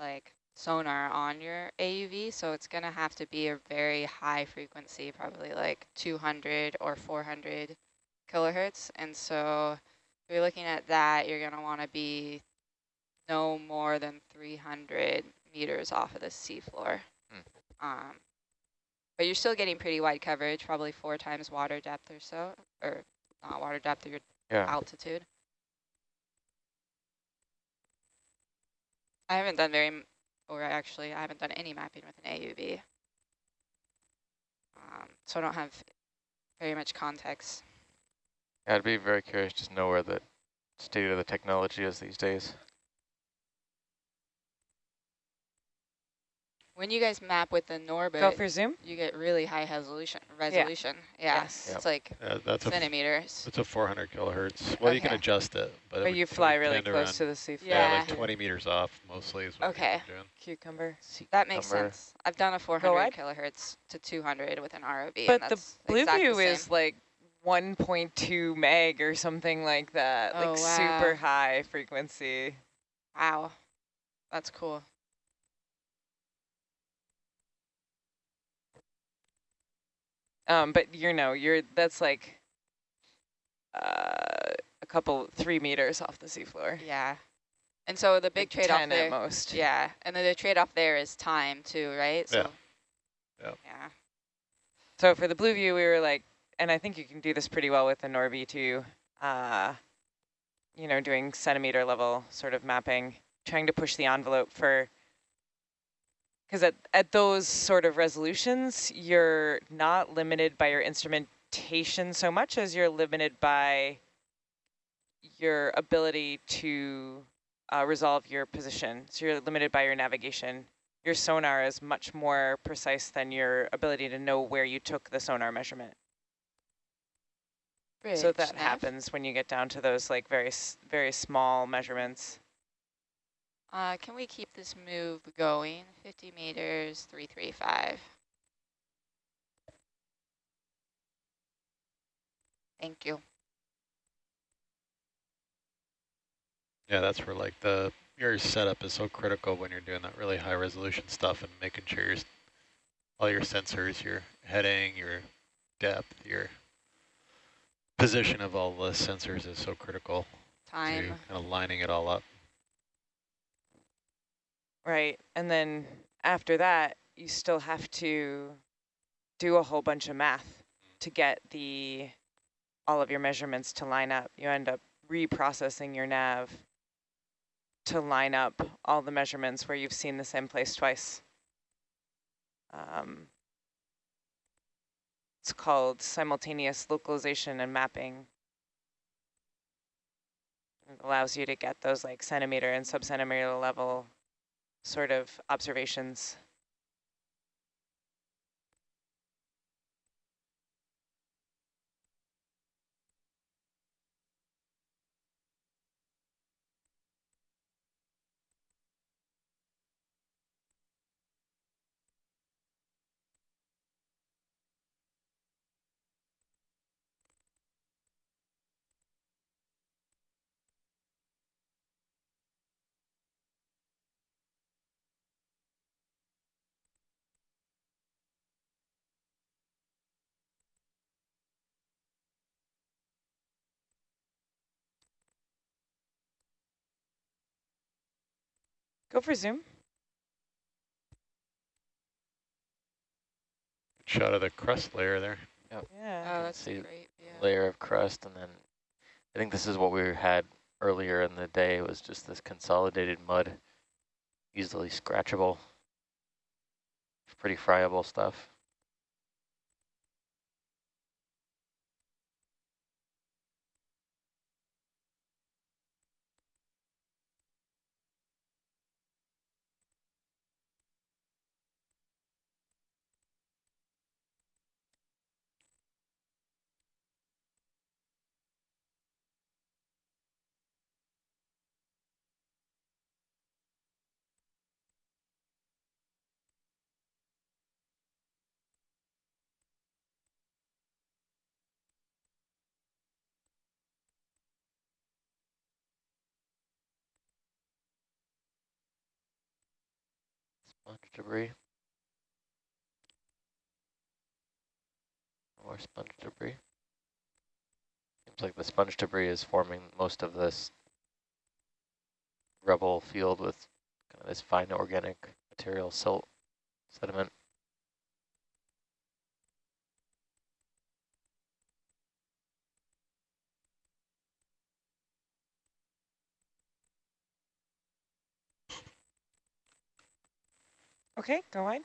like sonar on your AUV, so it's going to have to be a very high frequency, probably like 200 or 400 kilohertz. And so if you're looking at that, you're going to want to be no more than 300 meters off of the seafloor. Hmm. Um, but you're still getting pretty wide coverage, probably four times water depth or so, or not water depth, your yeah. altitude. I haven't done very, or actually I haven't done any mapping with an AUV. Um, so I don't have very much context. I'd be very curious to know where the state of the technology is these days. When you guys map with the Norbit, go for zoom. You get really high resolution. Resolution. Yeah. Yes. Yep. It's like yeah, that's centimeters. A, it's a 400 kilohertz. Well, okay. you can adjust it, but, but you fly really close to the sea. Yeah. yeah, like 20 meters off mostly is okay. Cucumber. That makes sense. I've done a 400 kilohertz to 200 with an ROV. But the BlueView is like 1.2 meg or something like that. Oh, like wow. super high frequency. Wow. That's cool. Um, but you know, you're that's like uh, a couple, three meters off the seafloor. Yeah. And so the big like trade-off there, at most. Yeah, and then the trade-off there is time too, right? So, yeah. Yep. Yeah. So for the BlueView, we were like, and I think you can do this pretty well with the Norbit too. Uh, you know, doing centimeter level sort of mapping, trying to push the envelope for because at, at those sort of resolutions, you're not limited by your instrumentation so much as you're limited by your ability to uh, resolve your position. So you're limited by your navigation. Your sonar is much more precise than your ability to know where you took the sonar measurement. Rich so that nav. happens when you get down to those like very, very small measurements. Uh, can we keep this move going? 50 meters, 335. Thank you. Yeah, that's where like the your setup is so critical when you're doing that really high resolution stuff and making sure your all your sensors, your heading, your depth, your position of all the sensors is so critical. Time. To kind of lining it all up. Right. And then after that, you still have to do a whole bunch of math to get the all of your measurements to line up. You end up reprocessing your nav to line up all the measurements where you've seen the same place twice. Um, it's called simultaneous localization and mapping. It allows you to get those like centimeter and sub-centimeter level sort of observations Go for zoom. Shot of the crust layer there. Yep. Yeah. Oh, that's great. Yeah. Layer of crust, and then I think this is what we had earlier in the day It was just this consolidated mud, easily scratchable, pretty friable stuff. Sponge debris. More sponge debris. Seems like the sponge debris is forming most of this rubble field with kind of this fine organic material, silt, sediment. Okay, go on.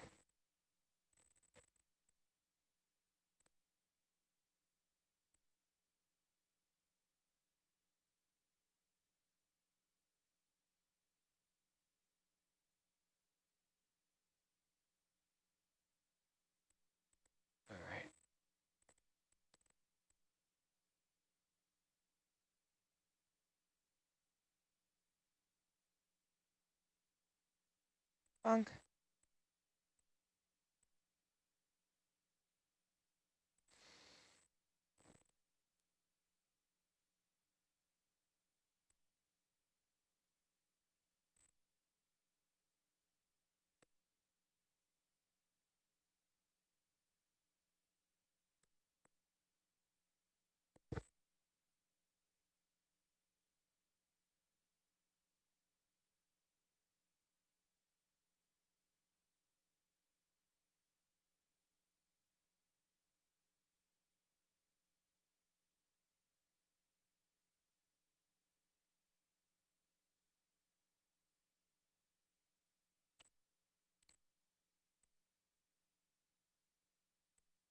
All right. Bonk.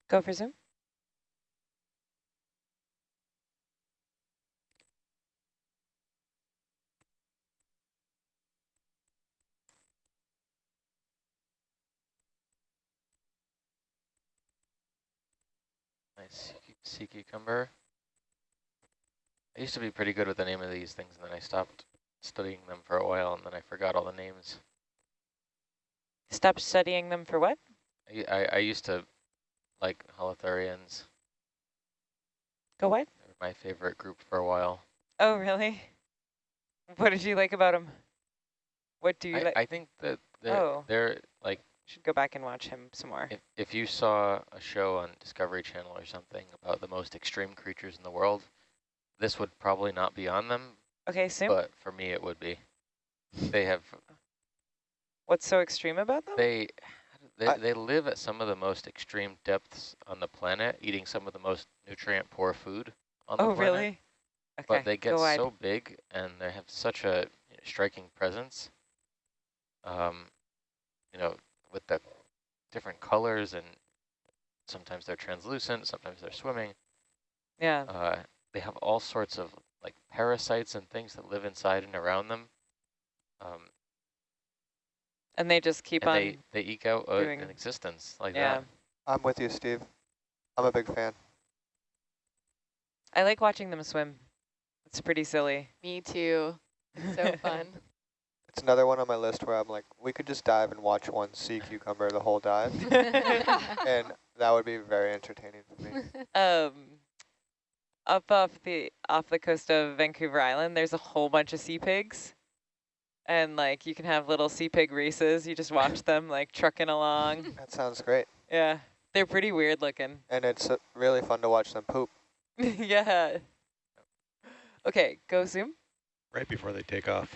Go for zoom. Nice sea- cucumber. I used to be pretty good with the name of these things, and then I stopped studying them for a while, and then I forgot all the names. Stop studying them for what? I, I, I used to like holothurians. Go what? They were my favorite group for a while. Oh, really? What did you like about them? What do you I, like? I think that they're, Oh. they're like, Should go back and watch him some more. if, if you saw a show on Discovery Channel or something about the most extreme creatures in the world, this would probably not be on them, Okay, zoom. but for me it would be. They have What's so extreme about them? They they, I- they live at some of the most extreme depths on the planet, eating some of the most nutrient poor food on the planet. oh, really? Okay, But they get so big and they have such a striking presence. Um, you know, with the different colors and sometimes they're translucent, sometimes they're swimming. yeah. Uh, they have all sorts of like parasites and things that live inside and around them. Um, And they just keep and on. they, they eke out a, doing- an existence like yeah. that. I'm with you, Steve. I'm a big fan. I like watching them swim. It's pretty silly. Me too. It's so fun. It's another one on my list where I'm like, we could just dive and watch one sea cucumber the whole dive, and that would be very entertaining for me. um, up off the off the coast of Vancouver Island, there's a whole bunch of sea pigs, and like you can have little sea pig races. You just watch them like trucking along. That sounds great, Yeah, they're pretty weird looking. and it's uh, really fun to watch them poop. yeah. Okay, go zoom. Right before they take off.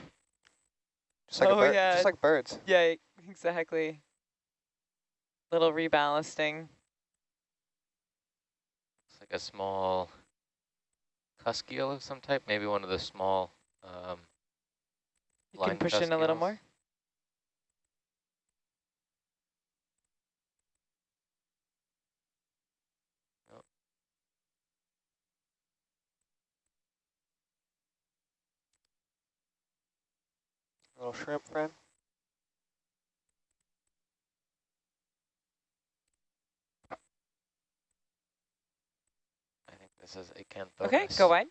Just like Oh, a bird, yeah. just like birds. Yeah, exactly. Little reballasting. It's like a small cusk eel of some type, maybe one of the small um, You can Line push in a little more. Little shrimp friend. I think this is Acanthomus. Okay, go wide.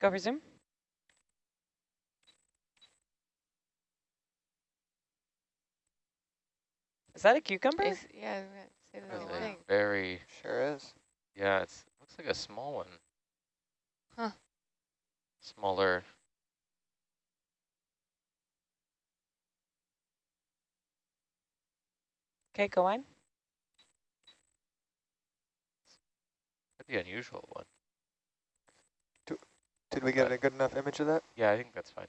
Go for zoom. Is that a cucumber? Is, yeah, I was gonna say the That's same a thing. very, Sure is. yeah, it's looks like a small one. Huh. Smaller. Okay, go on. Pretty unusual one. Did we get a good enough image of that? Yeah, I think that's fine.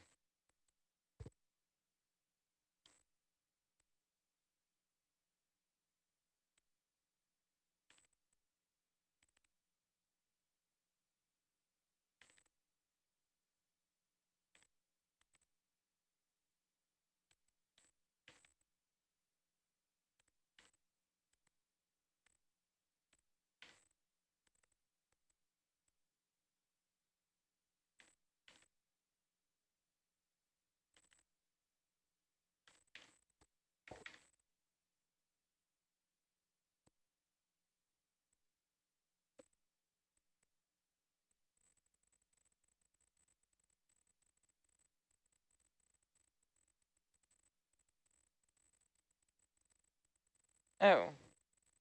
Oh,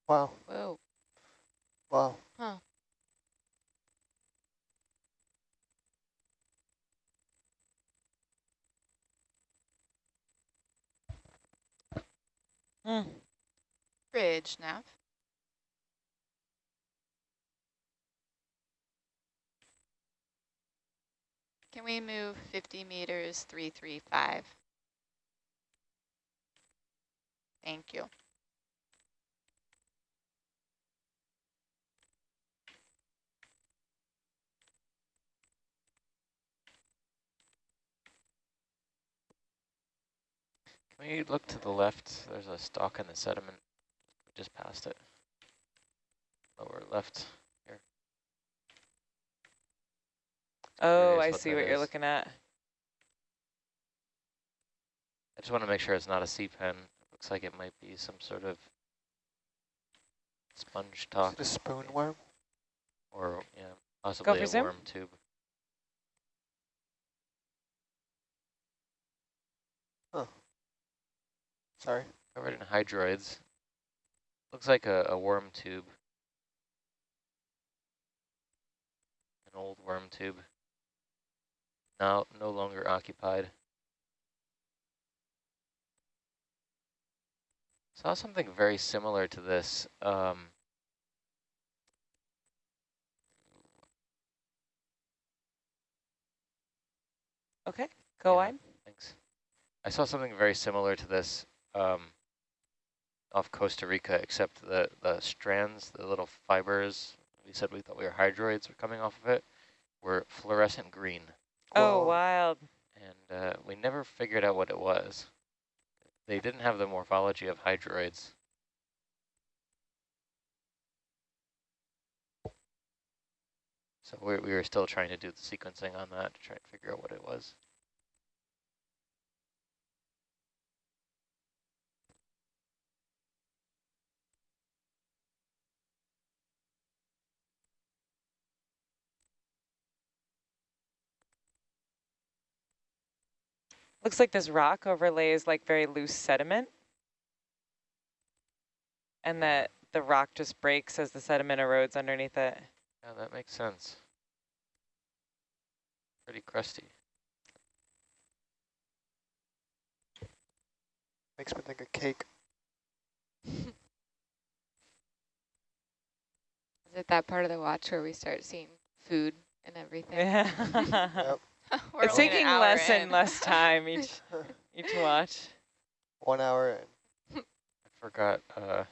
Wow. Whoa. Wow. mm. Bridge, nav. Can we move 50 meters, 335? Thank you. Can we look to the left? There's a stalk in the sediment. We just passed it. Lower left. Here. Oh, Curious I what see that what you're looking at. I just want to make sure it's not a sea pen. It looks like it might be some sort of sponge Is talk it a spoon worm? or yeah, possibly for a zoom. worm tube. Sorry. Covered in hydroids. Looks like a, a worm tube. An old worm tube. Now no longer occupied. Saw something very similar to this. Um, Okay, go Yeah. on. Thanks. I saw something very similar to this um, off Costa Rica, except the, the strands, the little fibers, we said we thought we were hydroids were coming off of it, were fluorescent green. Oh, Whoa. wild. And uh, we never figured out what it was. They didn't have the morphology of hydroids. So we, we were still trying to do the sequencing on that to try and figure out what it was. Looks like this rock overlays like very loose sediment. And that the rock just breaks as the sediment erodes underneath it. Yeah, that makes sense. Pretty crusty. Makes me think of cake. Is it that part of the watch where we start seeing food and everything? Yeah. Yep. We're it's taking less in. and less time each each watch. One hour in. I forgot uh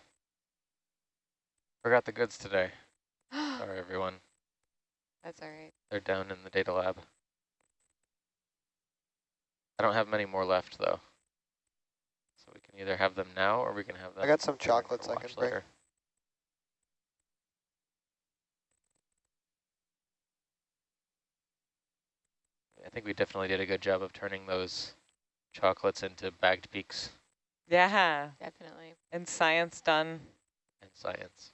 forgot the goods today. Sorry everyone. That's all right. They're down in the data lab. I don't have many more left though. So we can either have them now or we can have them. I got some chocolates I can bring. later. I think we definitely did a good job of turning those chocolates into bagged peaks Yeah. Definitely. And science done. And science.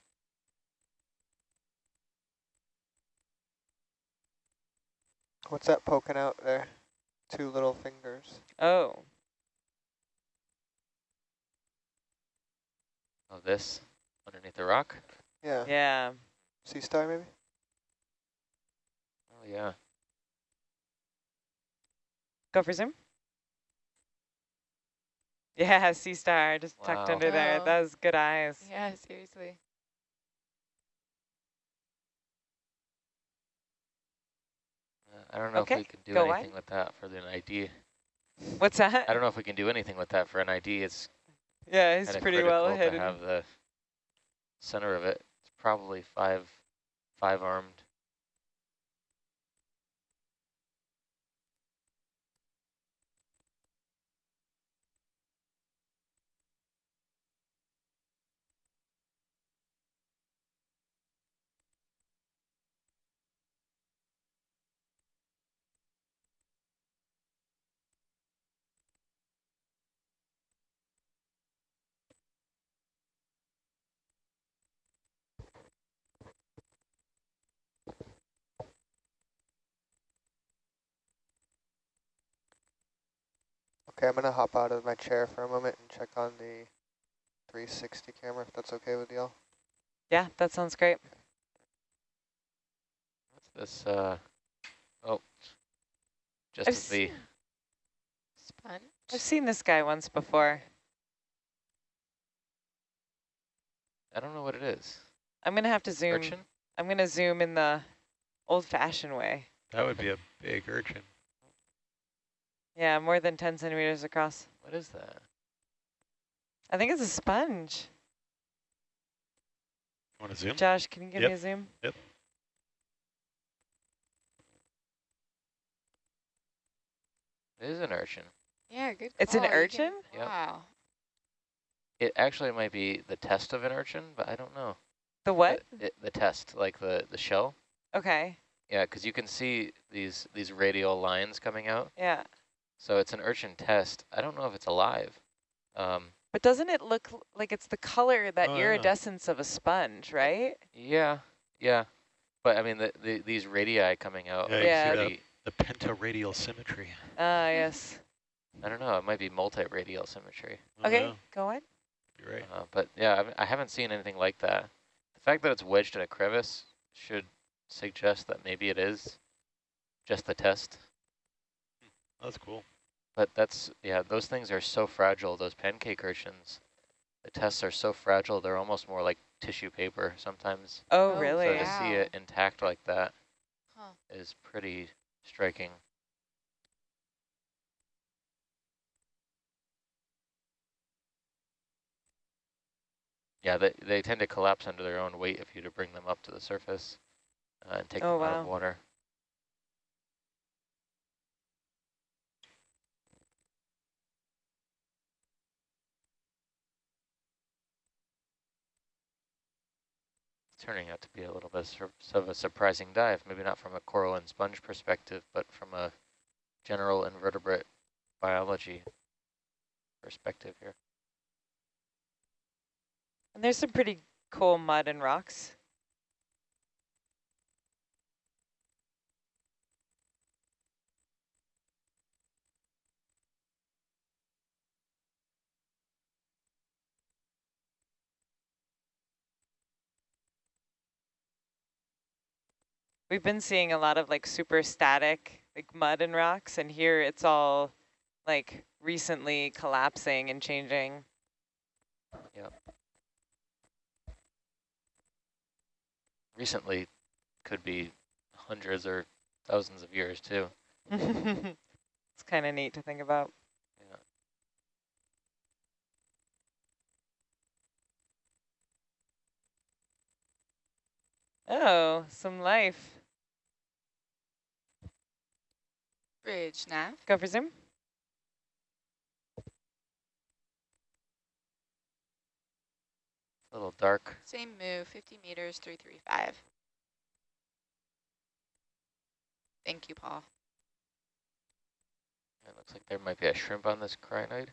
What's that poking out there? Two little fingers. Oh, Oh, this underneath the rock? Yeah. yeah. Sea star maybe? Oh, yeah. Go for zoom. Yeah, sea star just tucked Wow. under there. Oh. That was good eyes. Yeah, seriously. Uh, I don't know Okay, if we can do go anything wide. with that for an ID. What's that? I don't know if we can do anything with that for an ID. It's Yeah, it's pretty critical well to hidden. have the center of it. It's probably five, five armed. Okay, I'm gonna hop out of my chair for a moment and check on the 360 camera if that's okay with y'all. Yeah, that sounds great. What's this? Uh, oh, just I've as the Sponge. I've seen this guy once before. I don't know what it is. I'm gonna have to zoom. Urchin? I'm gonna zoom in the old-fashioned way. That would be a big urchin. Yeah, more than 10 centimeters across. What is that? I think it's a sponge. Want to zoom? Josh, can you give Yep. me a zoom? Yep. It is an urchin. Yeah, good It's an call, can- urchin? Yep. Wow. It actually might be the test of an urchin, but I don't know. The what? The, it, the test, like the, the shell. Okay, Yeah, because you can see these these radial lines coming out. yeah. So it's an urchin test. I don't know if it's alive. Um, But doesn't it look like it's the color, that Oh, yeah. iridescence of a sponge, right? yeah, yeah. But I mean, the, the, these radii coming out Yeah, are you can see pretty, The pentaradial symmetry. Ah, yes. I don't know, it might be multi-radial symmetry. Oh, Okay, yeah, go on. You're right. Uh, but yeah, I've- I haven't seen anything like that. The fact that it's wedged in a crevice should suggest that maybe it is just the test. That's cool. But that's, yeah, those things are so fragile, those pancake urchins. The tests are so fragile, they're almost more like tissue paper sometimes. Oh, Oh, really? So to yeah. see it intact like that Huh. is pretty striking. Yeah, they, they tend to collapse under their own weight if you to bring them up to the surface uh, and take Oh, them out of wow. water. Turning out to be a little bit of a surprising dive, maybe not from a coral and sponge perspective, but from a general invertebrate biology perspective here. And there's some pretty cool mud and rocks. We've been seeing a lot of like super static, like mud and rocks, and here it's all like recently collapsing and changing. Yep. Recently could be hundreds or thousands of years too. it's kind of neat to think about. Yeah. Oh, some life. Bridge nav. Go for zoom. A little dark. Same move, 50 meters, 335. Thank you, Paul. It looks like there might be a shrimp on this crinoid.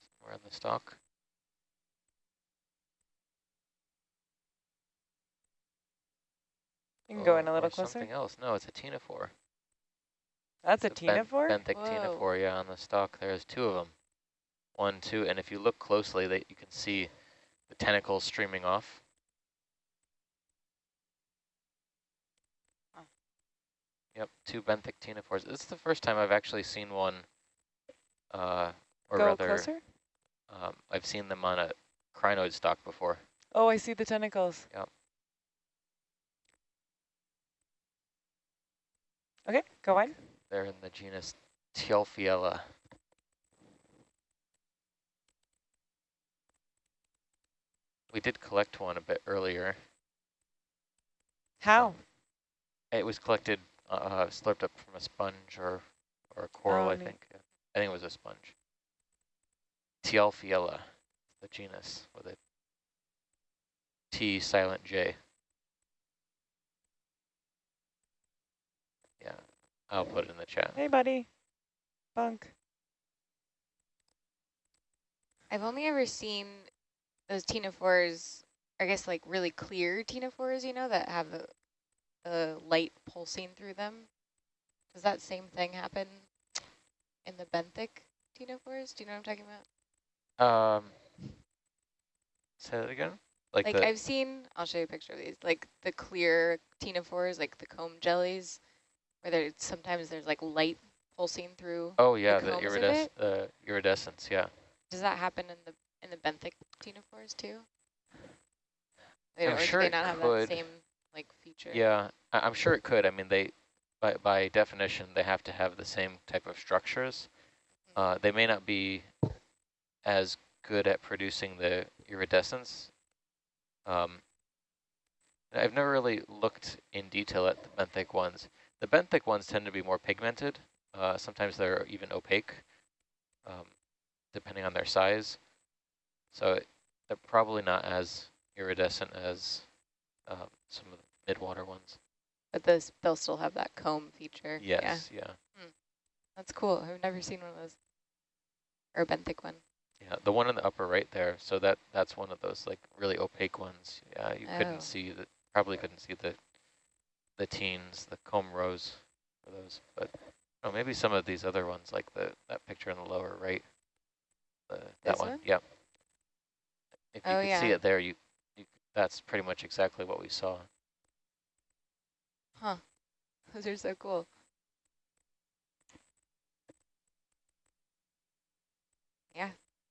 Somewhere on the stalk. You can go in a little closer. something else. No, it's a ctenophore. That's a The ben- Benthic Whoa. ctenophore, yeah, on the stalk. There's two of them. One, two, and if you look closely, that you can see the tentacles streaming off. Huh. Yep, two benthic ctenophores. This is the first time I've actually seen one, uh, or Go rather, closer. um, I've seen them on a crinoid stalk before. Oh, I see the tentacles. Yep. Okay, go on. They're in the genus Tjalfiella. We did collect one a bit earlier. How? It was collected, uh, slurped up from a sponge or, or a coral, Oh, I neat. think. I think it was a sponge. Tjalfiella, the genus, with a T silent J. I'll put it in the chat. Hey, buddy. Bunk. I've only ever seen those ctenophores, I guess like really clear ctenophores, you know, that have a, a light pulsing through them. Does that same thing happen in the benthic ctenophores? Do you know what I'm talking about? Um, say that again? Like, Like, I've seen, I'll show you a picture of these, like the clear ctenophores, like the comb jellies, where there sometimes there's like light pulsing through. oh yeah, the, combs of irides it? uh, iridescence, yeah. Does that happen in the in the benthic ctenophores too? They I'm sure they it not have could. that same like feature? Yeah, I, I'm sure it could. I mean, they, by, by definition, they have to have the same type of structures. Uh, they may not be as good at producing the iridescence. Um, I've never really looked in detail at the benthic ones. The benthic ones tend to be more pigmented. Uh, sometimes they're even opaque, um, depending on their size. So it, they're probably not as iridescent as um, some of the midwater ones. But those they'll still have that comb feature. Yeah, Yes, yeah. that's cool. I've never seen one of those. Or a benthic one. Yeah, the one in the upper right there. So that that's one of those like really opaque ones. Yeah, you Oh. couldn't see the probably couldn't see the the teens, the comb rows for those. But oh, maybe some of these other ones, like the that picture in the lower right. The, that one, one? yep. If you Oh, could see it there, you, you that's pretty much exactly what we saw. Huh. Those are so cool. Yeah,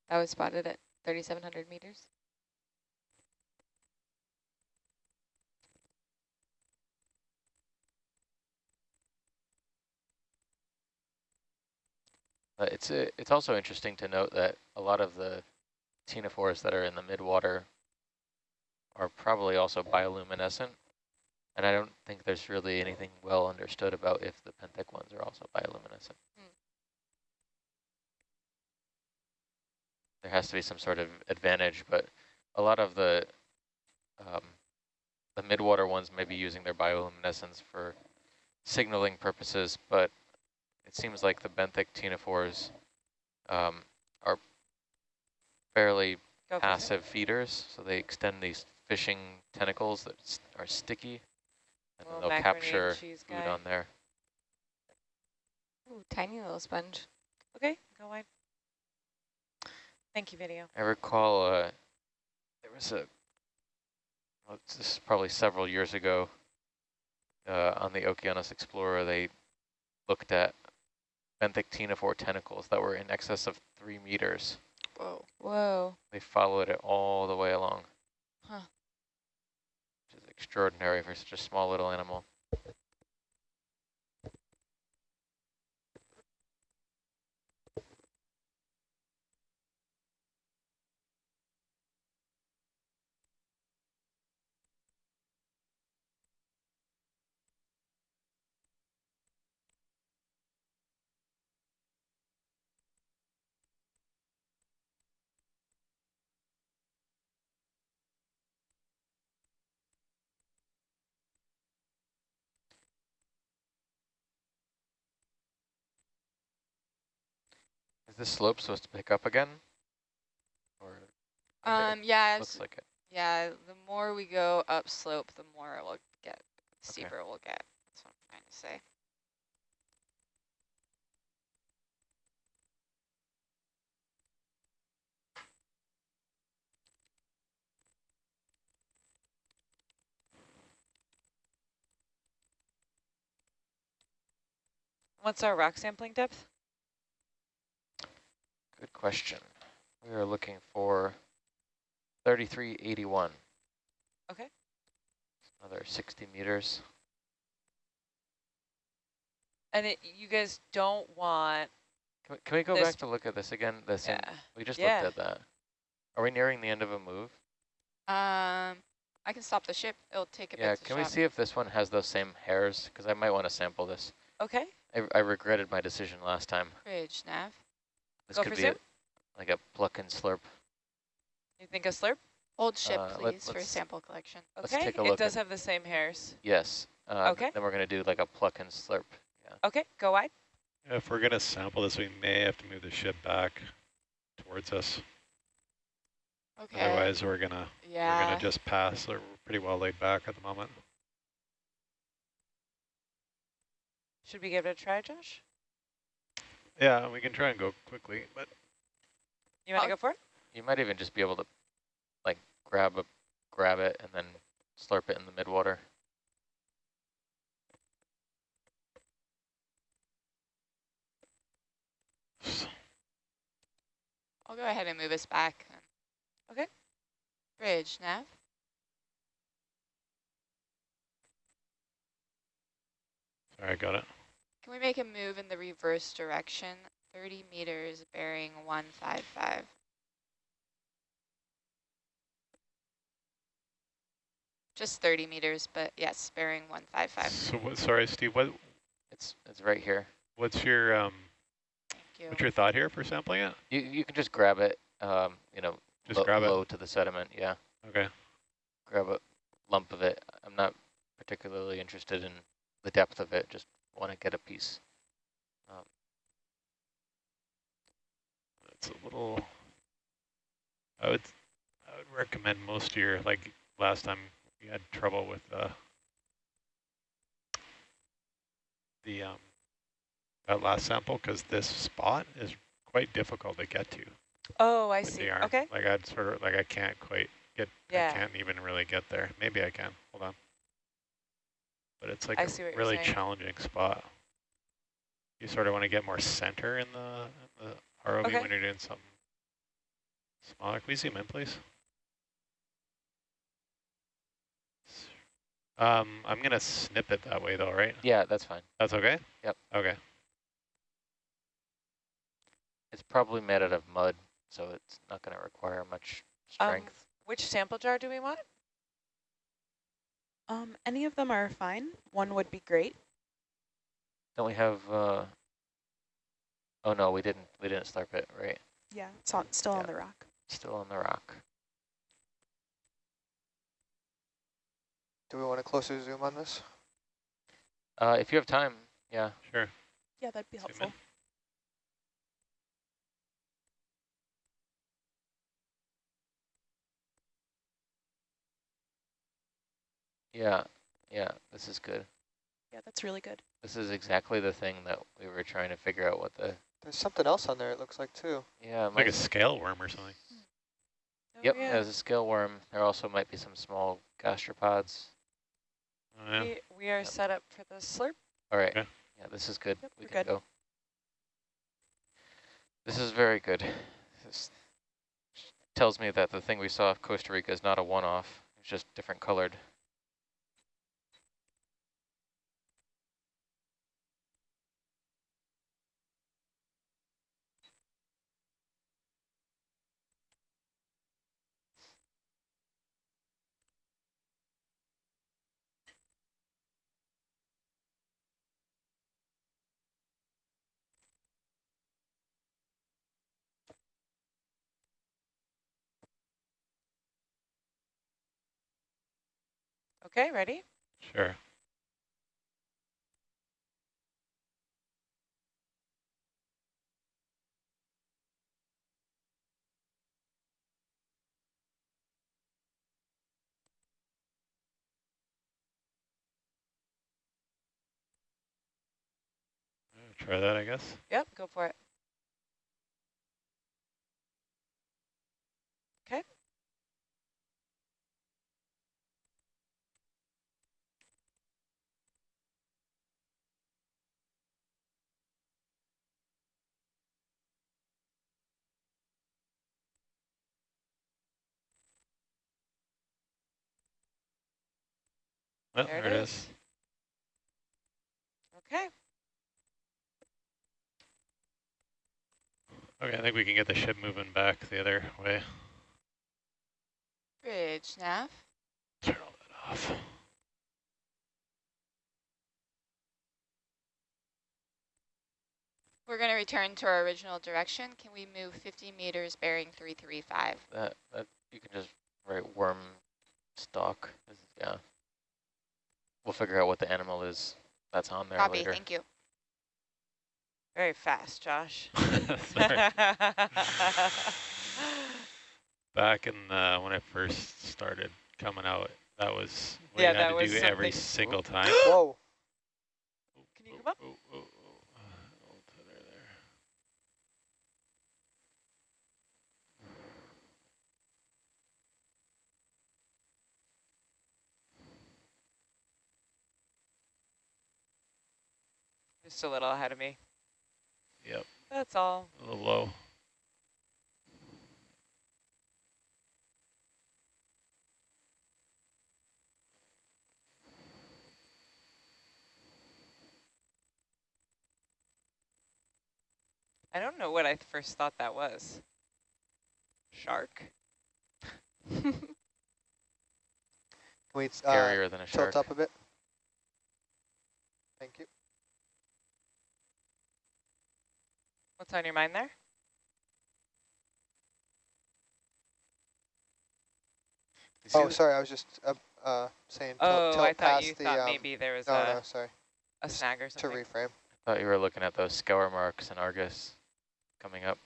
that was spotted at 3,700 meters. Uh, it's a, it's also interesting to note that a lot of the ctenophores that are in the midwater are probably also bioluminescent. And I don't think there's really anything well understood about if the benthic ones are also bioluminescent. Hmm. There has to be some sort of advantage, but a lot of the um, the midwater ones may be using their bioluminescence for signaling purposes, but it seems like the benthic ctenophores um, are fairly Go passive feeders, so they extend these fishing tentacles that are sticky, and then they'll macaroni and capture food guy. on there. Ooh, tiny little sponge. Okay, go wide. Thank you, video. I recall uh, there was a, well, this is probably several years ago, uh, on the Okeanos Explorer, they looked at benthic ctenophore tentacles that were in excess of three meters. Whoa. Whoa. They followed it all the way along. Huh. Which is extraordinary for such a small little animal. This slope supposed to pick up again? Or Um, yeah, looks like it. yeah, the more we go upslope, the more it will get steeper we'll get. That's what I'm trying to say. What's our rock sampling depth? Good question. We are looking for 3381. Okay. Another 60 meters. And it, you guys don't want, Can we, can we go back to look at this again? The same, yeah. we just Yeah. looked at that. Are we nearing the end of a move? Um, I can stop the ship. It'll take a Yeah, bit to can we see if this one has those same hairs? Because I might want to sample this. Okay. I, I regretted my decision last time. Bridge, nav. This Go could for be a, like a pluck and slurp. You think a slurp? Old ship, Uh, let- please, for let's- sample collection. Let's Okay. take a It does at- have the same hairs. Yes. Uh, Okay. Then we're going to do like a pluck and slurp. Yeah. Okay, go wide. If we're going to sample this, we may have to move the ship back towards us. Okay. Otherwise, we're going to yeah. we're yeah. going to just pass. We're pretty well laid back at the moment. Should we give it a try, Josh? Yeah, we can try and go quickly, but You want to go for it? You might even just be able to like grab a grab it and then slurp it in the midwater. I'll go ahead and move us back. Okay. Bridge, nav. sorry, I got it. Can we make a move in the reverse direction? 30 meters, bearing 155. Just 30 meters, but yes, bearing 155. So what, sorry, Steve, what It's it's right here. what's your um Thank you. what's your thought here for sampling it? You you can just grab it. Um, you know, Just lo- grab it. low to the sediment. Yeah, Okay. grab a lump of it. I'm not particularly interested in the depth of it. Just want to get a piece. Um, It's a little. I would, I would recommend most of your like last time you had trouble with uh, the um that last sample because this spot is quite difficult to get to. Oh, I see. Okay. Like I'd sort of like I can't quite get. Yeah. I can't even really get there. Maybe I can. Hold on. But it's like I a see what really challenging spot. You sort of want to get more center in the, in the ROV Okay. when you're doing something smaller. Can we zoom in, please? Um, I'm going to snip it that way, though, right? yeah, that's fine. That's okay? Yep. Okay. It's probably made out of mud, so it's not going to require much Um, strength. which sample jar do we want? Um, any of them are fine. One would be great. Don't we have? Uh, oh no, we didn't. We didn't slurp it. Right. Yeah, it's on, still Yeah. on the rock. Still on the rock. Do we want a closer zoom on this? Uh, if you have time, yeah. Sure. Yeah, that'd be Zoom in. helpful. Yeah, yeah, this is good. Yeah, that's really good. This is exactly the thing that we were trying to figure out what the, There's something else on there, it looks like, too. yeah. Like a scale worm or something. Hmm. Oh, Yep, yeah. there's a scale worm. There also might be some small gastropods. Oh, yeah. We, we are Yep. set up for the slurp. All right, Okay. yeah, this is good. Yep, we can good. go. This is very good. This tells me that the thing we saw off Costa Rica is not a one-off. It's just different colored. Okay, ready? Sure. Try that, I guess. Yep, go for it. Oh, There there, it it is. is. Okay. Okay, I think we can get the ship moving back the other way. Bridge, nav. Turn all that off. We're going to return to our original direction. Can we move 50 meters bearing 335? That that you can just write worm stock. is- Yeah. We'll figure out what the animal is that's on there Copy, later. thank you. Very fast, Josh. Back in uh, when I first started coming out, that was what Yeah, you had to do every single time. Whoa. Can you come up? Oh, oh, oh, oh, there, there. Just a little ahead of me. Yep, That's all. a little low. I don't know what I first thought that was. Shark? Can we uh, Scarier than a shark. tilt up a bit? Thank you. What's on your mind there? Oh, sorry, I was just uh, uh, saying tilt, Oh, tilt I thought you the, thought um, maybe there was no, a, no, sorry, a snag or something. to something. reframe. thought you were looking at those scour marks in Argus coming up.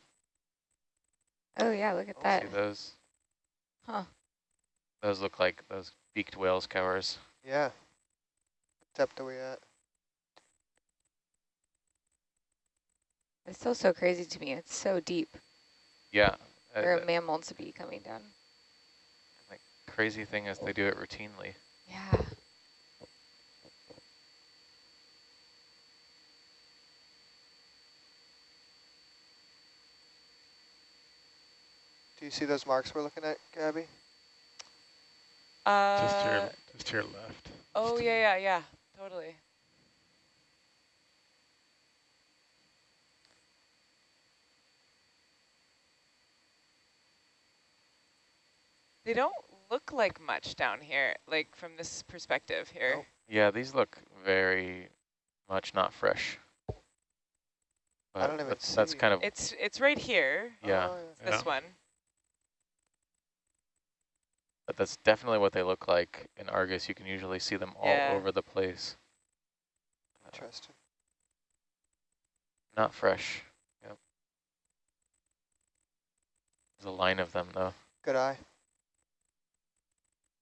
Oh, yeah, look at Oh, that. See those? Huh. Those look like those beaked whale scours. Yeah. What depth are we at? It's still so crazy to me. It's so deep Yeah. uh, for a the mammal to be coming down. crazy thing is they do it routinely. Yeah. Do you see those marks we're looking at, Gabby? Uh, Just to your, just to your left. oh, yeah, yeah, yeah, totally. They don't look like much down here, like from this perspective here. Nope. Yeah, these look very much not fresh. But don't even that's, that's see. kind of, It's it's right here, yeah, Oh, this Yeah. one. but that's definitely what they look like in Argus. You can usually see them all Yeah. over the place. Uh, Interesting. Not fresh. Yep. There's a line of them though. Good eye.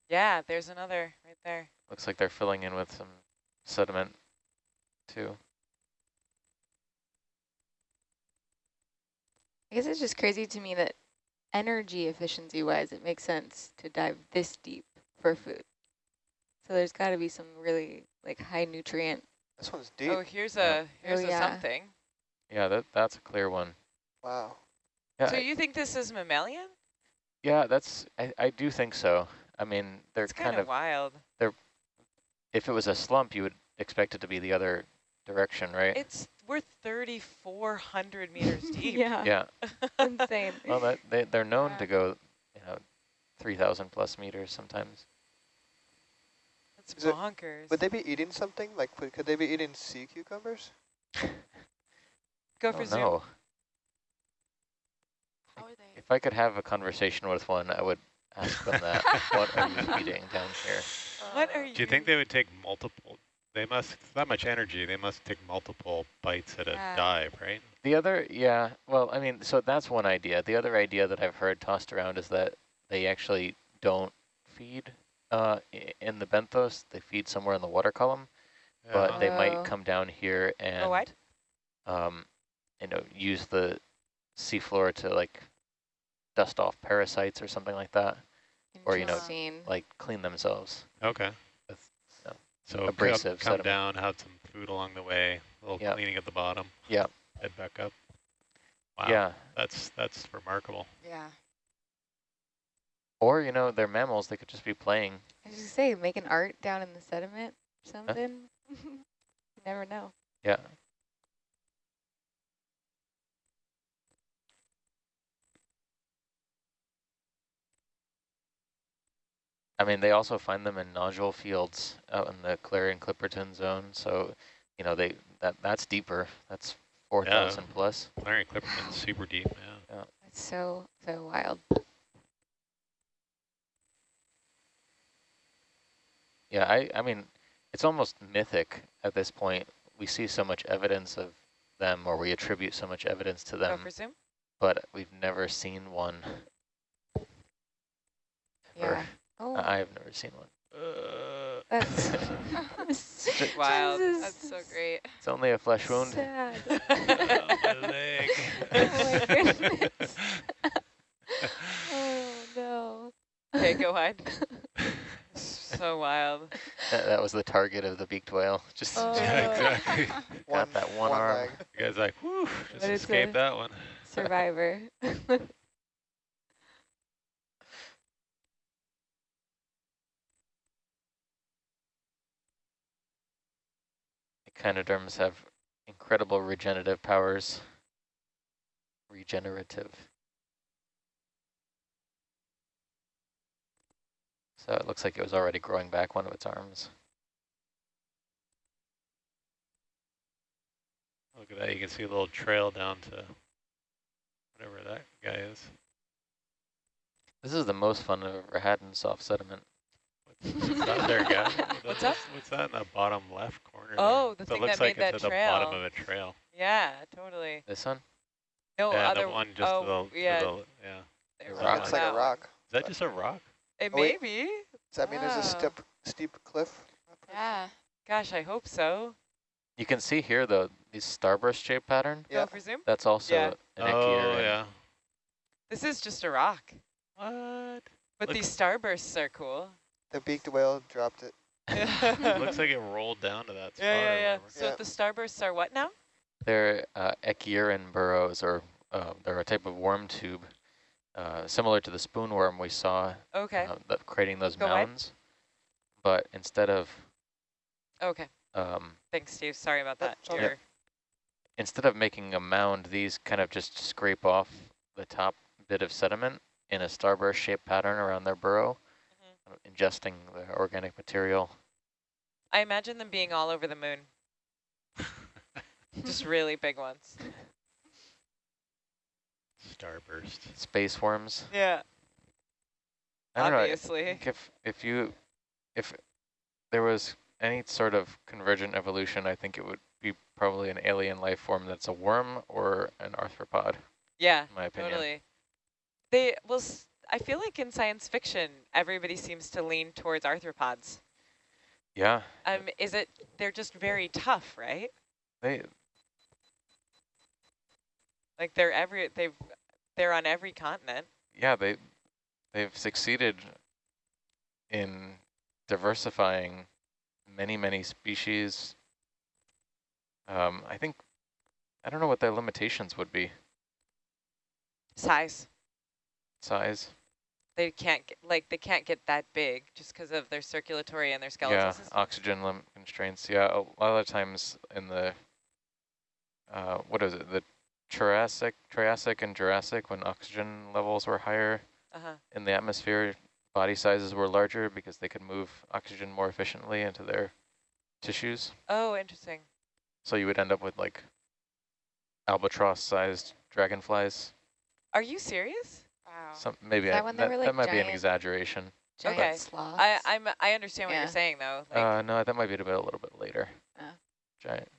Yeah, there's another right there. Looks like they're filling in with some sediment too. I guess it's just crazy to me that energy efficiency wise, it makes sense to dive this deep for food. So there's got to be some really like high nutrient. This one's oh, deep. Oh, here's a here's Oh, a yeah. something. Yeah, that that's a clear one. Wow. Yeah, So I- you think this is mammalian? yeah, that's I, I do think so. I mean, they're It's kind kind of of wild. if it was a slump, you would expect it to be the other direction, right? It's we're 3,400 meters deep. yeah, yeah. insane. Well, that they they're known Yeah. to go, you know, three thousand plus meters sometimes. That's Is it- bonkers. Would they be eating something? Like, could could they be eating sea cucumbers? Go for don't zoom. know. How are they? If I could have a conversation with one, I would ask them that. what are you eating down here? What are you? Do you think they would take multiple? They must, that much energy, they must take multiple bites at a Yeah. dive, right? The other, yeah, well, I mean, so that's one idea. The other idea that I've heard tossed around is that they actually don't feed uh, in the benthos. They feed somewhere in the water column, but they Oh. might come down here and Go wide? um, you know, use the seafloor to like dust off parasites or something like that, or, you know, like clean themselves. Okay. With, you know, So come, abrasive come sediment. down, have some food along the way, a little Yep. cleaning at the bottom. Yep. Head back up. Wow. Yeah, That's that's remarkable. Yeah. or you know, they're mammals. They could just be playing. I was just say, making art down in the sediment something. you never know. Yeah. I mean, they also find them in nodule fields out in the Clarion Clipperton zone. So, you know, they that that's deeper. That's 4,000 plus. Clarion Clipperton's super deep, yeah. It's so, so wild. Yeah, I, I mean, it's almost mythic at this point. We see so much evidence of them, or we attribute so much evidence to them, for zoom. but we've never seen one. ever. Yeah. Oh, I- I've never seen one. Uh, that's Wild. This is That's so great. It's only a flesh wound. Sad. oh, my leg. Oh my goodness. oh no. Okay, go wide. so wild. That, that was the target of the beaked whale. Just Oh. yeah, exactly. got that one, arm. leg. You guys like, whew, just escaped that one. Survivor. Echinoderms have incredible regenerative powers. Regenerative. So it looks like it was already growing back one of its arms. Look at that. You can see a little trail down to whatever that guy is. This is the most fun I've ever had in soft sediment. Oh, What's that there, guy? What's that? What's that in the bottom left corner? Oh, there? the So it thing looks that like made it's that at the bottom trail. of a trail. Yeah, totally. This one? No, yeah, other the one just oh, to the, yeah. to the, yeah. there the we rock. go. Looks like a rock. Is that just a rock? It Oh, may be. Does that mean there's a oh. steep, steep cliff? yeah. Gosh, I hope so. You can see here though, this starburst shape pattern. Oh, yeah. Go for zoom. That's also Yeah. an oh, echier. yeah. This is just a rock. What? But Look- these starbursts are cool. The beaked whale dropped it. It looks like it rolled down to that spot. Yeah, yeah, yeah. So Yeah. the starbursts are what now? They're uh, echiuran burrows, or uh, they're a type of worm tube, uh, similar to the spoonworm we saw Okay. uh, creating those Go wide. mounds. But instead of Okay. um, Thanks, Steve. Sorry about that. That's okay. Your- instead of making a mound, these kind of just scrape off the top bit of sediment in a starburst shaped pattern around their burrow, ingesting the organic material. I imagine them being all over the moon. Just really big ones. Starburst. Space worms. Yeah. I don't know. I Obviously. think if if you if there was any sort of convergent evolution, I think it would be probably an alien life form that's a worm or an arthropod, Yeah. in my opinion. Totally. They well, s- I feel like in science fiction, everybody seems to lean towards arthropods. Yeah, Um, is it? They're just very tough, right? they Like they're every they've they're on every continent. yeah they they've succeeded in diversifying many many species. Um, I think I don't know what their limitations would be. Size. Size. They can't get, like they can't get that big just because of their circulatory and their skeletal yeah, system. oxygen constraints. Yeah, a lot of times in the uh, what is it? The Jurassic, Triassic, and Jurassic, when oxygen levels were higher Uh-huh. in the atmosphere, body sizes were larger because they could move oxygen more efficiently into their tissues. Oh, interesting. So you would end up with like albatross-sized dragonflies. Are you serious? Wow. Some maybe that I, that, were, that might be an exaggeration. Giant Okay. sloths. I I'm I understand what Yeah. you're saying though. Like, Uh, no, that might be a, bit, a little bit later. Oh. Giant.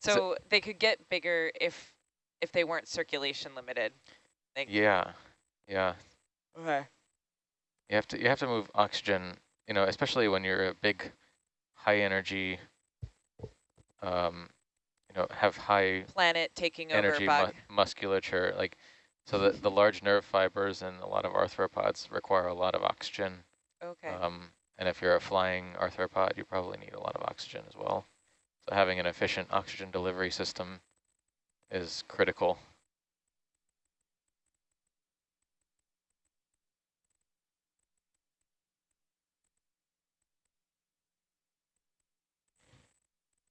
so they could get bigger if if they weren't circulation limited. Like, Yeah, yeah. Okay. You have to you have to move oxygen, you know, especially when you're a big, high energy, um, you know, have high planet taking energy over mu musculature, like so the the large nerve fibers and a lot of arthropods require a lot of oxygen. Okay. Um, and if you're a flying arthropod, you probably need a lot of oxygen as well. So having an efficient oxygen delivery system is critical.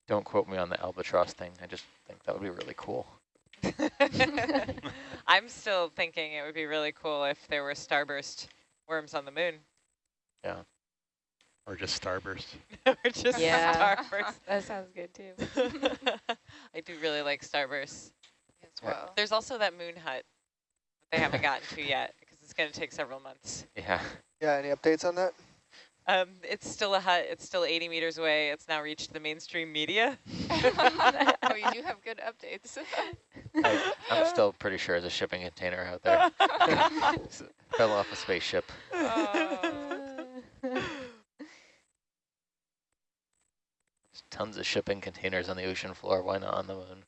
Don't quote me on the albatross thing. I just think that would be really cool. I'm still thinking it would be really cool if there were starburst worms on the moon. Yeah. Or just starburst. or just Yeah. starburst. That sounds good too. I do really like starburst As well. There's also that moon hut that they haven't gotten to yet because it's going to take several months. Yeah. Yeah, any updates on that? Um, it's still a hut. It's still 80 meters away. It's now reached the mainstream media. oh, you do have good updates. I, I'm still pretty sure there's a shipping container out there. Fell off a spaceship. There's tons of shipping containers on the ocean floor. Why not on the moon?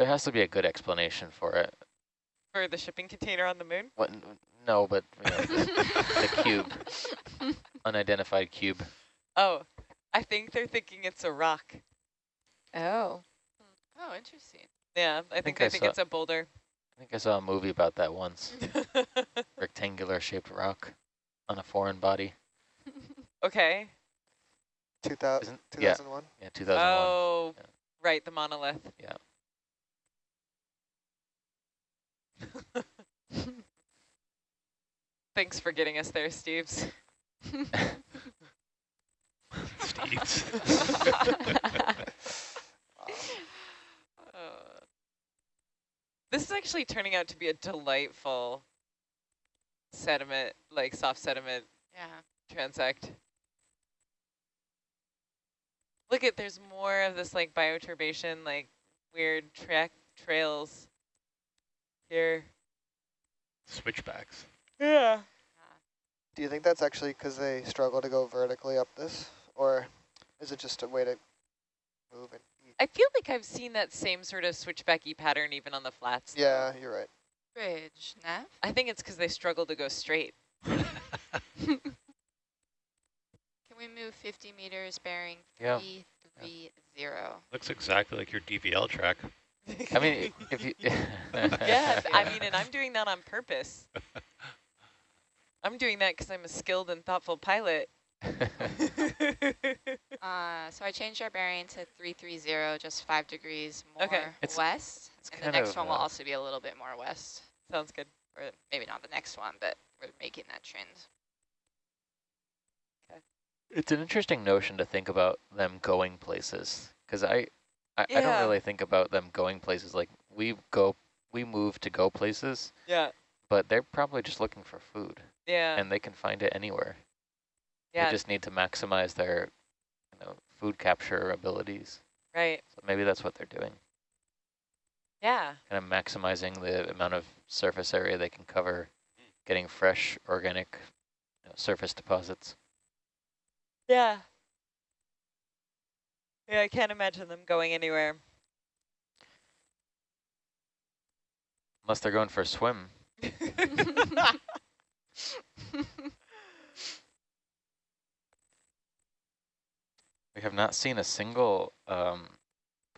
There has to be a good explanation for it. For the shipping container on the moon? What? No, but you know, the, the cube, unidentified cube. Oh, I think they're thinking it's a rock. oh. Hmm. Oh, interesting. Yeah, I think, I I think saw- it's a boulder. I think I saw a movie about that once. Rectangular shaped rock on a foreign body. okay. 2000, Isn't- yeah. 2001? Yeah, 2001. Oh, Yeah. right, the monolith. Yeah. Thanks for getting us there, Steves. Steve's. Uh, this is actually turning out to be a delightful sediment, like soft sediment Yeah. transect. Look at, there's more of this like bioturbation, like weird track trails here. Switchbacks. Yeah. Do you think that's actually because they struggle to go vertically up this? Or is it just a way to move and eat? I feel like I've seen that same sort of switchbacky pattern even on the flats. though. Yeah, you're right. Bridge, Nev? I think it's because they struggle to go straight. Can we move 50 meters bearing Yeah. 330? Looks exactly like your DVL track. I mean, if you... yeah, I mean, and I'm doing that on purpose. I'm doing that because I'm a skilled and thoughtful pilot. Uh, so I changed our bearing to 330, just five degrees more Okay. It's- west. it's and the next one will uh, also be a little bit more west. Sounds good. Or maybe not the next one, but we're making that trend. It's an interesting notion to think about them going places, because I, I, I don't really think about them going places. Like we go, we move to go places, Yeah. but they're probably just looking for food, Yeah. and they can find it anywhere. yeah. They just need to maximize their, you know, food capture abilities. right. So maybe that's what they're doing, Yeah. kind of maximizing the amount of surface area they can cover, mm. getting fresh organic you know, surface deposits. Yeah. Yeah, I can't imagine them going anywhere. Unless they're going for a swim. We have not seen a single um,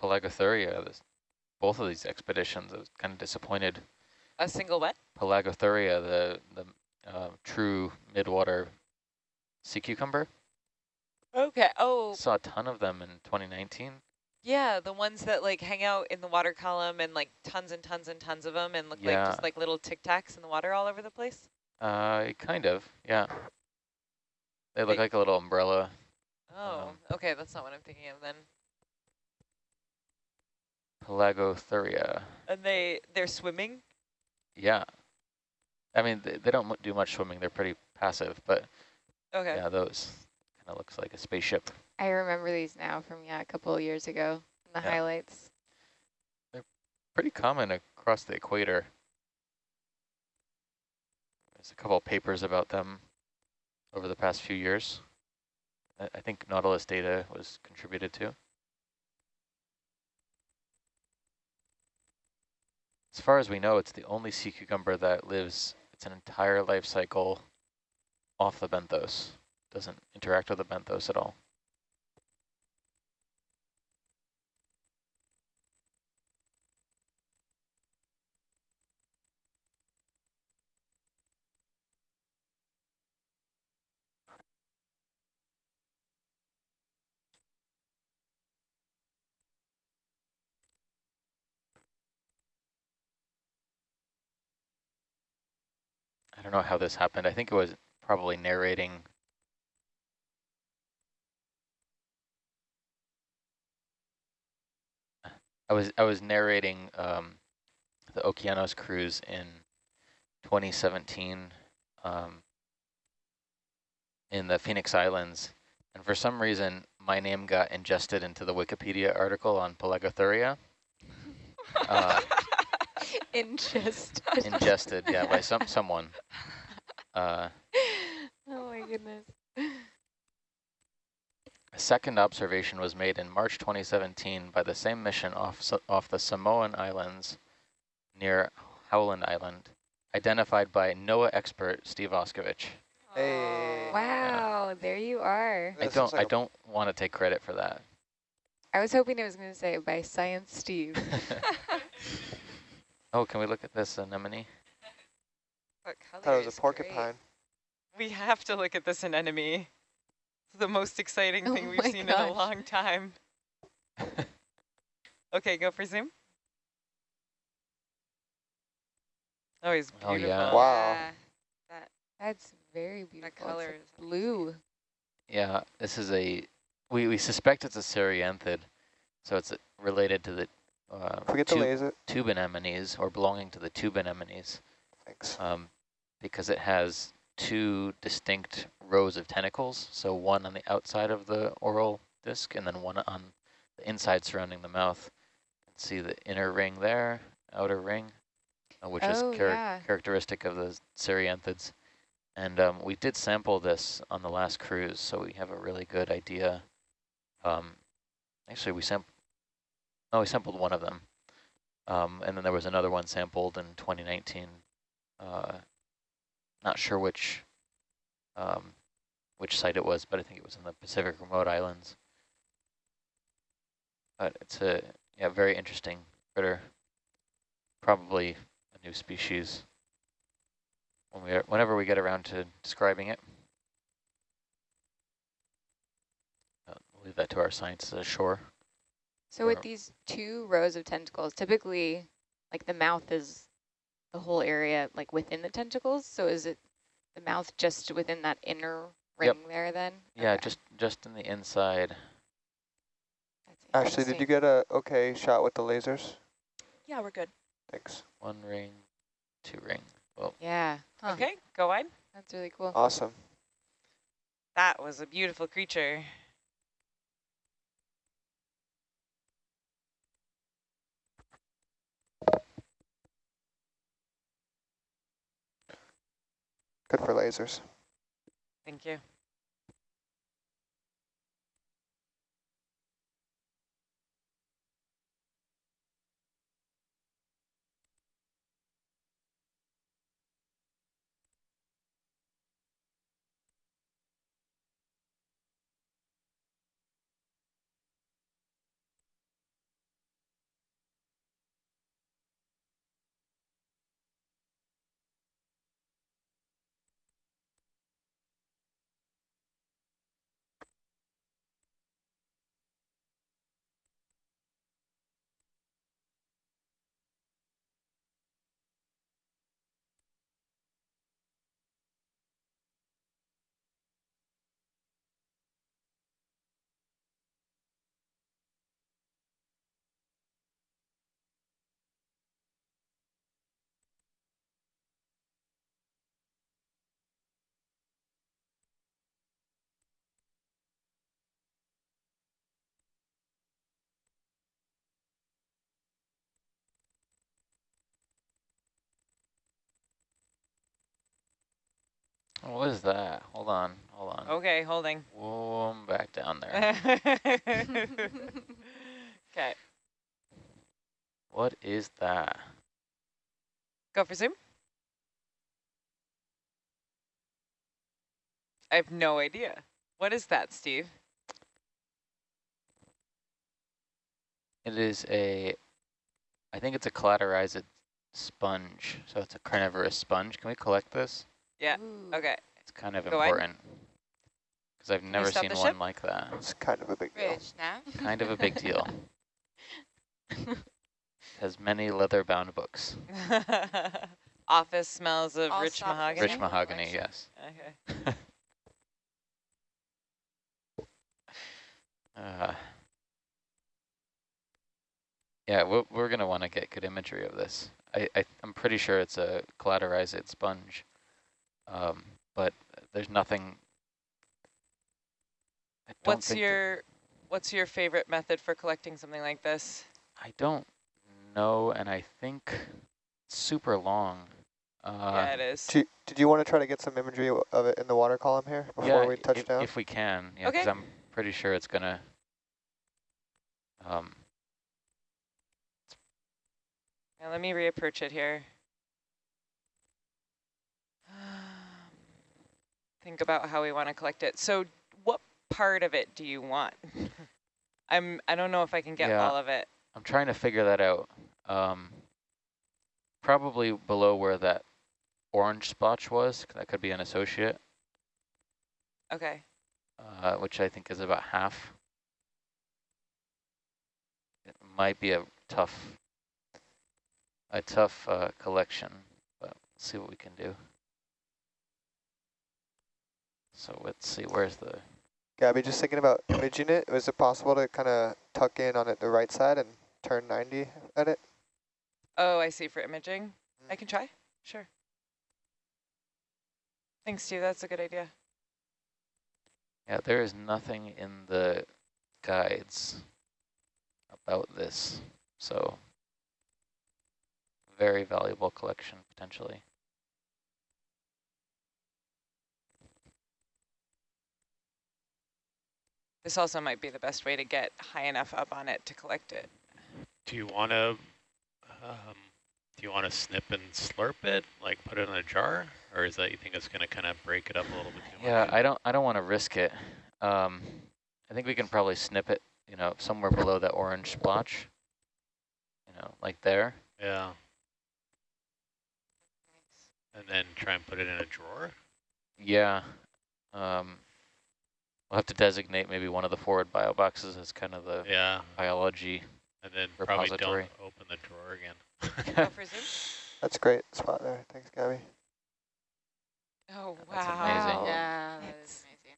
Pelagothuria. This, both of these expeditions, I was kind of disappointed. A single what? Pelagothuria, the the uh, true midwater sea cucumber, Okay. Oh, saw a ton of them in 2019. yeah, the ones that like hang out in the water column and like tons and tons and tons of them and look like just like little tic tacs in the water all over the place. Uh, kind of, yeah. They look like a little umbrella. Oh, Um, okay, that's not what I'm thinking of then. Pelagothuria. And they they're swimming. Yeah. I mean, they, they don't do much swimming. They're pretty passive, but Okay. yeah, those kind of looks like a spaceship. I remember these now from, yeah, a couple of years ago, the Yeah. highlights. They're pretty common across the equator. There's a couple of papers about them. over the past few years. I, I think Nautilus data was contributed to. As far as we know, it's the only sea cucumber that lives its an entire life cycle off the benthos. Doesn't interact with the benthos at all. I don't know how this happened. I think it was probably narrating. I was I was narrating um, the Okeanos cruise in 2017 um, in the Phoenix Islands, and for some reason my name got ingested into the Wikipedia article on Pelagothuria. Uh, Ingest. ingested, yeah, by some someone. Uh, oh my goodness. A second observation was made in March 2017 by the same mission off off the Samoan Islands near Howland Island, identified by NOAA expert Steve Auscavitch. Hey. Wow, there you are. I don't looks like I a- don't want to take credit for that. I was hoping it was going to say by Science Steve. oh, can we look at this anemone? what color thought it was a porcupine. great? We have to look at this anemone. It's the most exciting Oh thing we've my seen in a long time. Okay, go for zoom. Oh, he's Oh, beautiful. yeah. Wow. Yeah, that, that's very beautiful. color It's is blue. Yeah, this is a, we, we suspect it's a Cerianthid, so it's related to the uh, Forget the tube, laser. tube anemones or belonging to the tube anemones. Thanks. um, because it has two distinct rows of tentacles. So one on the outside of the oral disc and then one on the inside surrounding the mouth. You can see the inner ring there, outer ring, uh, which Oh, is char yeah. characteristic of the Cerianthids. And um, we did sample this on the last cruise, so we have a really good idea. Um, actually, we sampled, no, we sampled one of them. Um, and then there was another one sampled in 2019 uh, not sure which um, which site it was, but I think it was in the Pacific remote islands. But it's a yeah very interesting critter. Probably a new species. When we are, whenever we get around to describing it, uh, we'll leave that to our scientists ashore. So with these two rows of tentacles, typically, like the mouth is the whole area, like within the tentacles. So is it the mouth just within that inner ring Yep. there then? Yeah, Okay. just just in the inside. That's Ashley, did you get a okay shot with the lasers? Yeah, we're good. Thanks. One ring, two ring. Well, Yeah. Huh. Okay, go wide. That's really cool. Awesome. That was a beautiful creature. Good for lasers. Thank you. What is that? Hold on, hold on. Okay, holding. Whoa, I'm back down there. okay, what is that? go for zoom. I have no idea. What is that, Steve? It is a, I think it's a cladorhizid sponge. So it's a carnivorous sponge. Can we collect this? Yeah, Ooh. Okay, It's kind of Go important. Because I've never seen one ship? like that. It's kind of a big deal. Rich, now? Kind of a big deal. Has many leather-bound books. Office smells of All rich mahogany. Rich mahogany, collection. yes. Okay. Uh, yeah, we're, we're going to want to get good imagery of this. I, I, I'm pretty sure it's a cladorhizid sponge, um, but there's nothing. I don't What's think your What's your favorite method for collecting something like this? I don't know, and I think super long. Uh, yeah, it is. Do you, did you want to try to get some imagery of it in the water column here before yeah, we touch if, down? if we can, yeah, Okay. because I'm pretty sure it's gonna. Um, Now let me reapproach it here. Think about how we want to collect it. So what part of it do you want? I'm I don't know if I can get Yeah. all of it. I'm trying to figure that out. Um, probably below where that orange splotch was. 'cause That could be an associate, Okay. uh, which I think is about half. It might be a tough, a tough uh, collection, but see what we can do. So let's see, where's the, Gabby, just thinking about imaging it, was it possible to kind of tuck in on it the right side and turn 90 at it? Oh, I see for imaging. I Mm. can try. Sure. Thanks, Steve. That's a good idea. yeah, there is nothing in the guides about this, so very valuable collection potentially. This also might be the best way to get high enough up on it to collect it. Do you want to, um, do you want to snip and slurp it, like put it in a jar, or is that you think it's going to kind of break it up a little bit too Yeah, much? I don't I don't want to risk it. Um, I think we can probably snip it, you know, somewhere below that orange splotch. You know, like there. Yeah, and then try and put it in a drawer. Yeah. Um, we'll have to designate maybe one of the forward bio boxes as kind of the Yeah, biology. and then probably don't open the drawer again. Go for zoom. That's a great spot there. Thanks, Gabby. Oh, wow. That's amazing. Yeah, that It's- is amazing.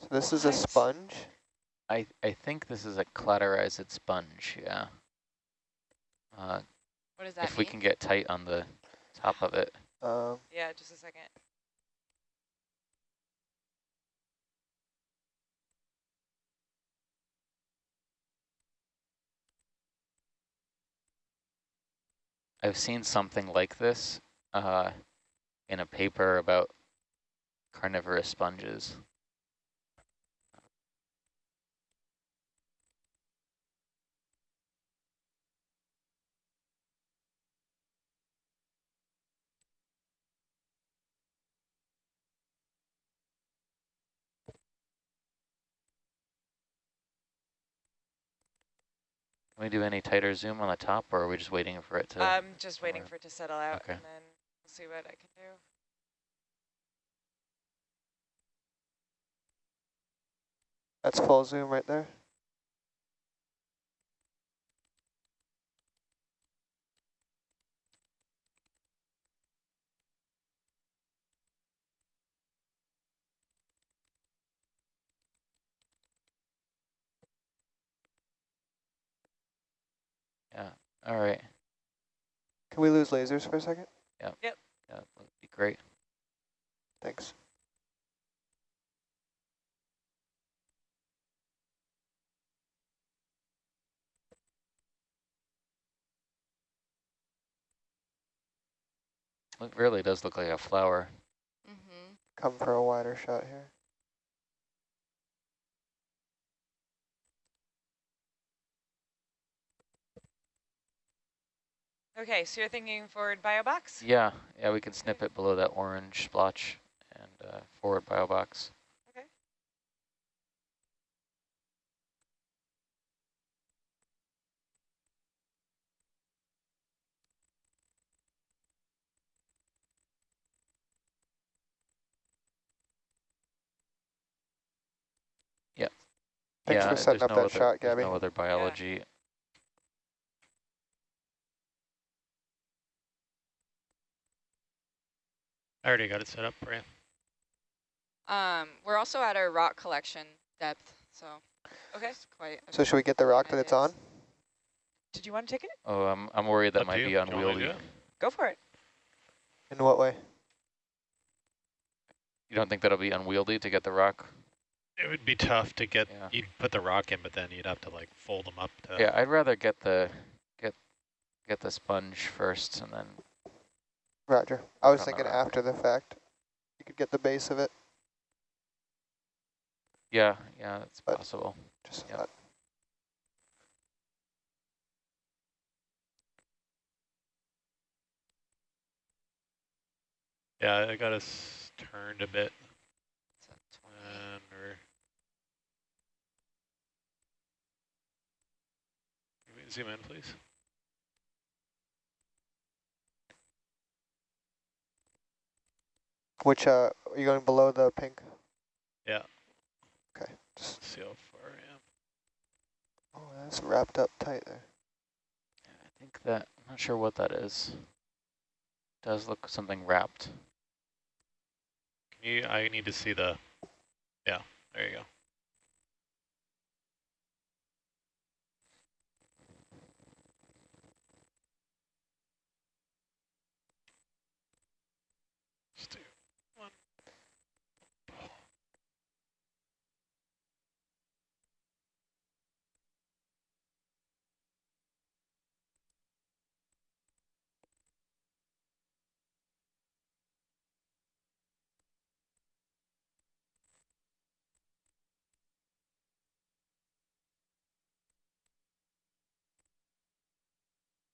So this is a sponge. I I think this is a cladorhizid sponge. Yeah. Uh, What does that if we can get tight on the top of it. Um, Yeah, just a second. I've seen something like this uh, in a paper about carnivorous sponges. We do any tighter zoom on the top, or are we just waiting for it to? I'm just waiting or- for it to settle out, Okay. and then we'll see what I can do. that's full zoom right there. Yeah. All right. Can we lose lasers for a second? Yeah, Yep. that'd be great. Thanks. It really does look like a flower. Mm-hmm. come for a wider shot here. Okay, so you're thinking forward bio box? Yeah, yeah, we can snip it below that orange splotch and uh, forward bio box. Okay. Thanks yeah, for setting up no that other, shot, Gabby. no other biology. I already got it set up for you. Um, we're also at our rock collection depth, so Okay. it's quite. So should we get the rock that it's on? Did you want to take it? Oh, I'm, I'm worried that Up might you. be Do you want me to unwieldy. Go for it. In what way? You don't think that'll be unwieldy to get the rock? It would be tough to get, Yeah. you'd put the rock in, but then you'd have to like fold them up to. Yeah, I'd rather get the get get the sponge first and then Roger. I was thinking rock. after the fact. You could get the base of it. yeah, yeah, that's But- possible. Just Yep. Yeah, I got us turned a bit. It's at 20. And we're Can we zoom in, please? Which, uh, are you going below the pink? Yeah. Okay. Just, Let's see how far I am. oh, that's wrapped up tight there. I think that I'm not sure what that is. Does look something wrapped. Can you, I need to see the, yeah, there you go.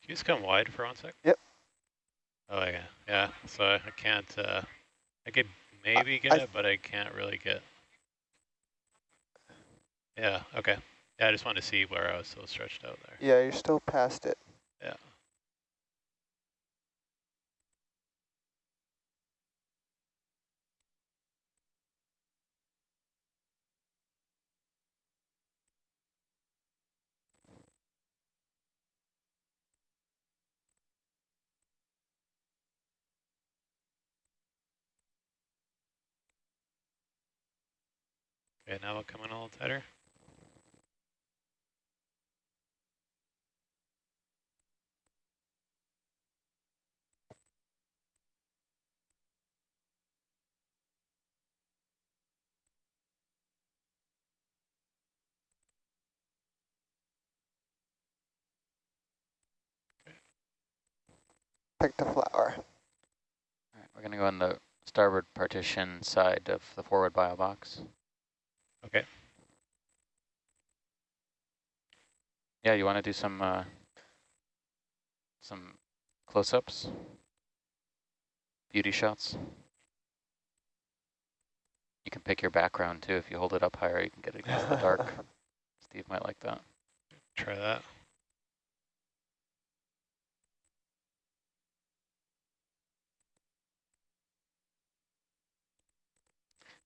You just come wide for one sec? Yep. Oh, yeah, yeah, so I I can't, uh, I could maybe get I- it, but I can't really get. Yeah, okay. Yeah, I just wanted to see where I was so stretched out there. Yeah, you're still past it. Yeah. Okay, now we'll come in a little tighter. Pick the flower. All right, we're gonna go on the starboard partition side of the forward bio box. Okay. Yeah, you want to do some uh, some close-ups, beauty shots. You can pick your background too. If you hold it up higher, you can get it against the dark. Steve might like that. Try that.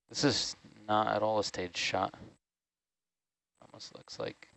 This is not at all a stage shot. Almost looks like